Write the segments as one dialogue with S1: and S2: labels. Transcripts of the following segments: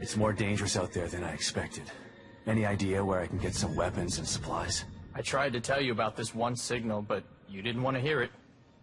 S1: It's more dangerous out there than I expected. Any idea where I can get some weapons and supplies?
S2: I tried to tell you about this one signal, but you didn't want to hear it.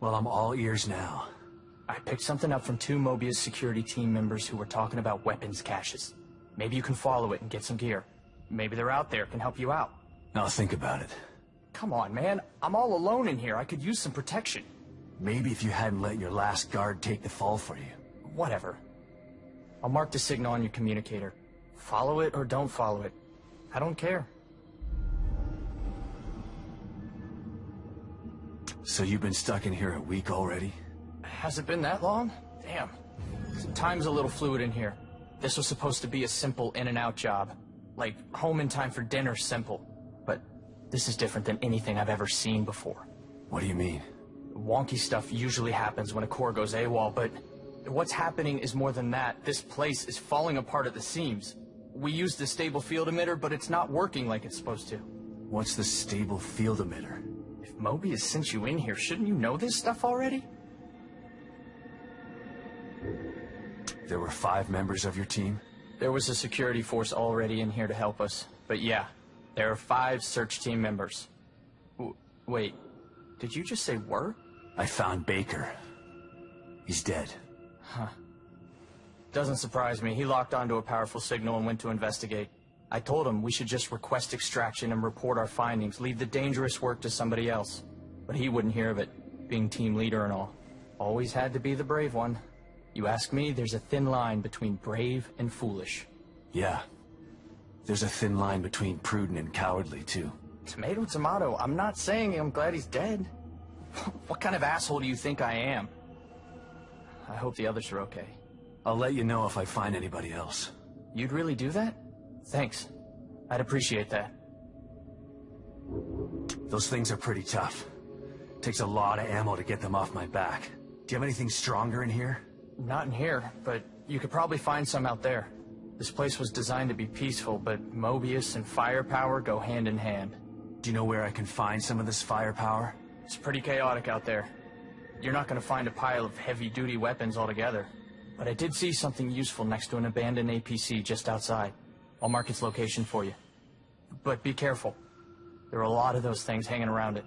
S1: Well, I'm all ears now.
S2: I picked something up from two Mobius security team members who were talking about weapons caches. Maybe you can follow it and get some gear. Maybe they're out there, can help you out.
S1: I'll think about it.
S2: Come on, man. I'm all alone in here. I could use some protection.
S1: Maybe if you hadn't let your last guard take the fall for you.
S2: Whatever. I'll mark the signal on your communicator. Follow it or don't follow it. I don't care.
S1: So you've been stuck in here a week already?
S2: Has it been that long? Damn. Time's a little fluid in here. This was supposed to be a simple in-and-out job. Like, home in time for dinner simple. But this is different than anything I've ever seen before.
S1: What do you mean?
S2: Wonky stuff usually happens when a core goes AWOL, but what's happening is more than that. This place is falling apart at the seams. We used the stable field emitter, but it's not working like it's supposed to.
S1: What's the stable field emitter?
S2: If Mobius sent you in here, shouldn't you know this stuff already?
S1: There were five members of your team?
S2: There was a security force already in here to help us. But yeah, there are five search team members. W wait, did you just say were?
S1: I found Baker. He's dead.
S2: Huh. Doesn't surprise me. He locked onto a powerful signal and went to investigate. I told him we should just request extraction and report our findings, leave the dangerous work to somebody else. But he wouldn't hear of it, being team leader and all. Always had to be the brave one. You ask me, there's a thin line between brave and foolish.
S1: Yeah. There's a thin line between prudent and cowardly, too.
S2: Tomato, tomato. I'm not saying I'm glad he's dead. what kind of asshole do you think I am? I hope the others are okay.
S1: I'll let you know if I find anybody else.
S2: You'd really do that? Thanks. I'd appreciate that.
S1: Those things are pretty tough. Takes a lot of ammo to get them off my back. Do you have anything stronger in here?
S2: Not in here, but you could probably find some out there. This place was designed to be peaceful, but Mobius and firepower go hand in hand.
S1: Do you know where I can find some of this firepower?
S2: It's pretty chaotic out there. You're not gonna find a pile of heavy-duty weapons altogether. But I did see something useful next to an abandoned APC just outside. I'll mark its location for you. But be careful. There are a lot of those things hanging around it.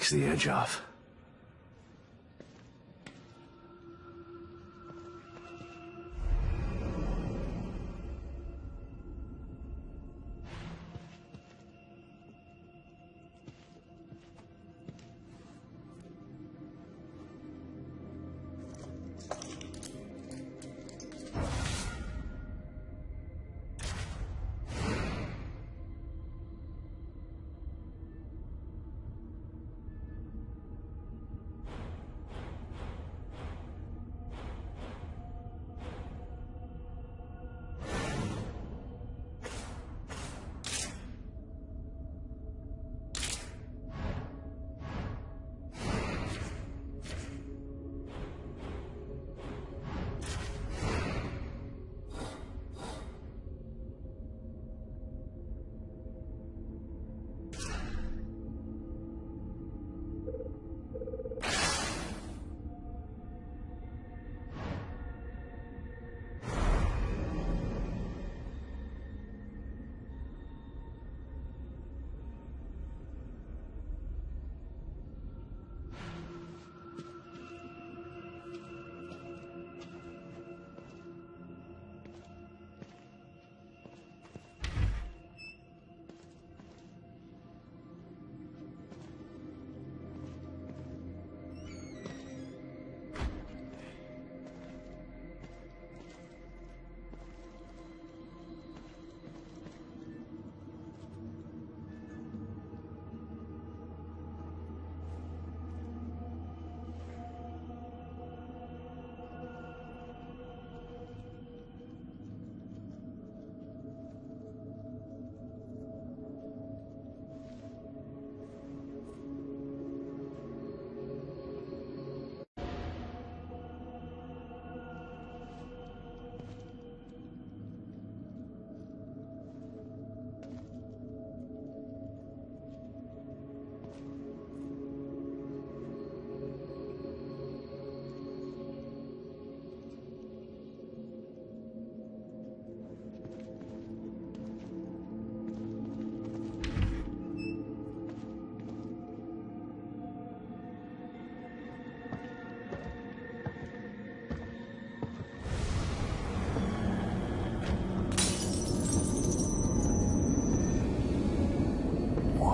S1: Takes the edge off.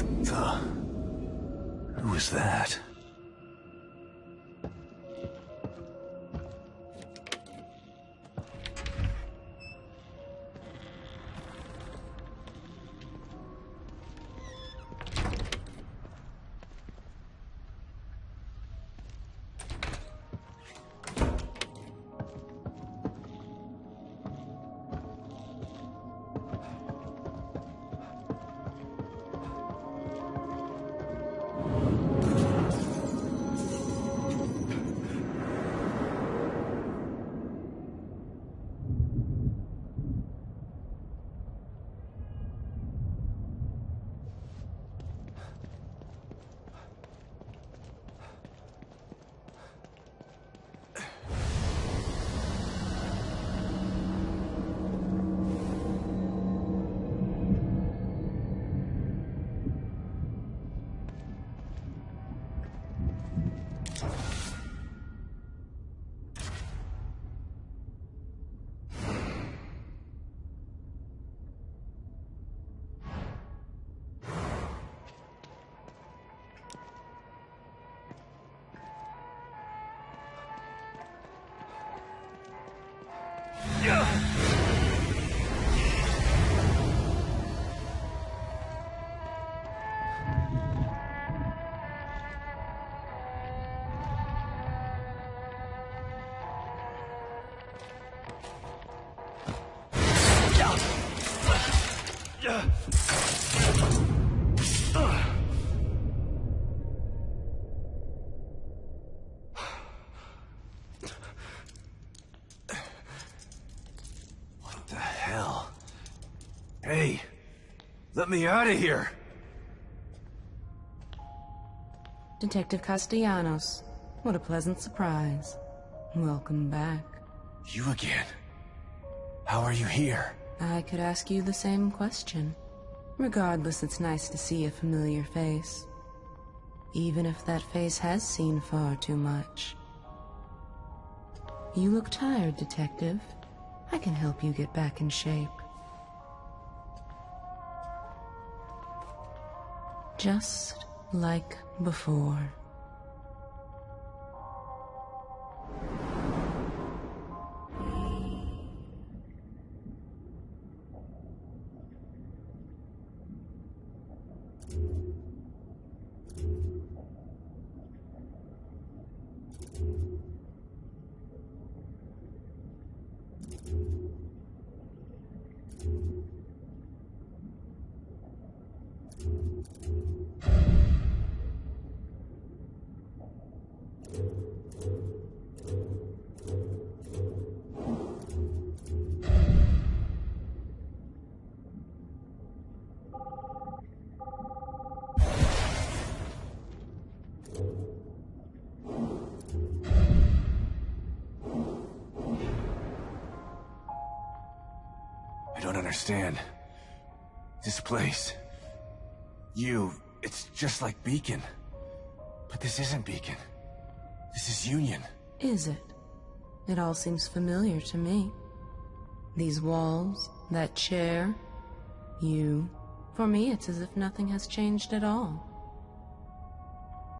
S1: What the... Who is that? Hey, let me out of here!
S3: Detective Castellanos. What a pleasant surprise. Welcome back.
S1: You again? How are you here?
S3: I could ask you the same question. Regardless, it's nice to see a familiar face. Even if that face has seen far too much. You look tired, Detective. I can help you get back in shape. Just like before.
S1: Understand. This place... You... It's just like Beacon. But this isn't Beacon. This is Union.
S3: Is it? It all seems familiar to me. These walls, that chair, you. For me, it's as if nothing has changed at all.